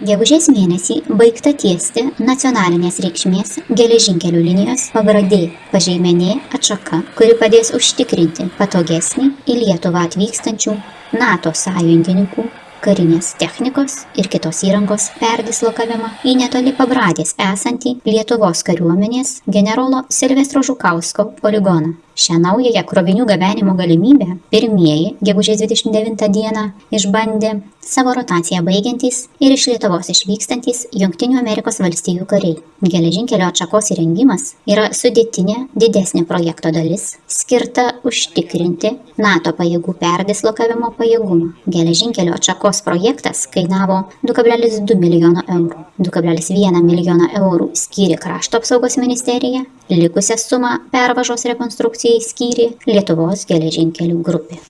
gegužės mėnesį baigta tiesti nacionalinės reikšmės geležinkelių linijos pabradė pažeimenė atšaka kuri padės užtikrinti patogesnį į lietuvą atvykstančių nato sąjungininkų karinės technikos ir kitos įrangos perdislokavimą į netoli pabradės esantį lietuvos kariuomenės generolo silvestro žukausko poligoną. Šią naująją krovinių gabenimo galimybę pirmieji gegužės dvidešimt devintą dieną išbandė savo rotaciją baigiantys ir iš lietuvos išvykstantys jungtinių amerikos valstijų kariai. Geležinkelio atšakos įrengimas yra sudėtinė didesnė projekto dalis skirta užtikrinti nato pajėgų perdislokavimo pajėgumą. Geležinkelio atšakos projektas kainavo du kablelis du milijono eurų. Du kablelis vieną milijoną eurų skyrė krašto apsaugos ministerija likusią sumą pervažos rekonstrukcijai skyrė lietuvos geležinkelių grupė